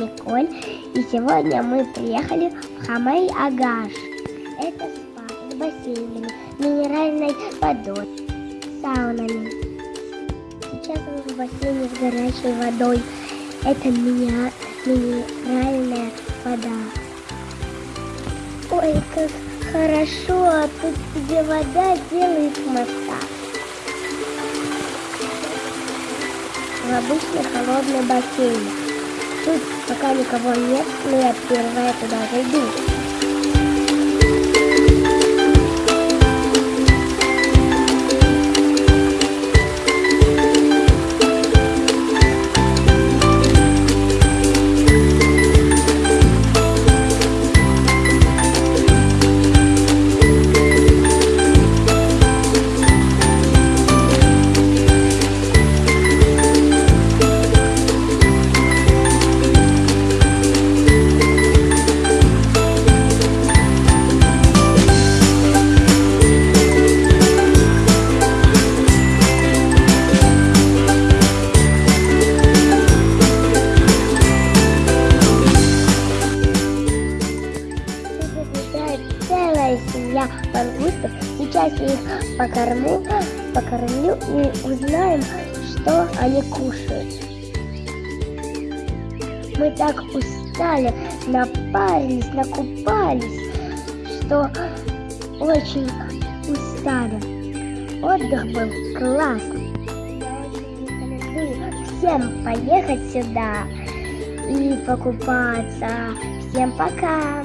Николь, и сегодня мы приехали в Хамей-Агаш. Это спа с бассейнами, минеральной водой, саунами. Сейчас мы в бассейне с горячей водой. Это минеральная вода. Ой, как хорошо, а тут тебе вода делает массаж. В обычный холодный бассейн. Тут пока никого нет, но я первая туда зайду. Целая семья мангустов. Сейчас я их покорму, покормлю и узнаем, что они кушают. Мы так устали, напарились, накупались, что очень устали. Отдых был классный. Всем поехать сюда и покупаться. Всем пока!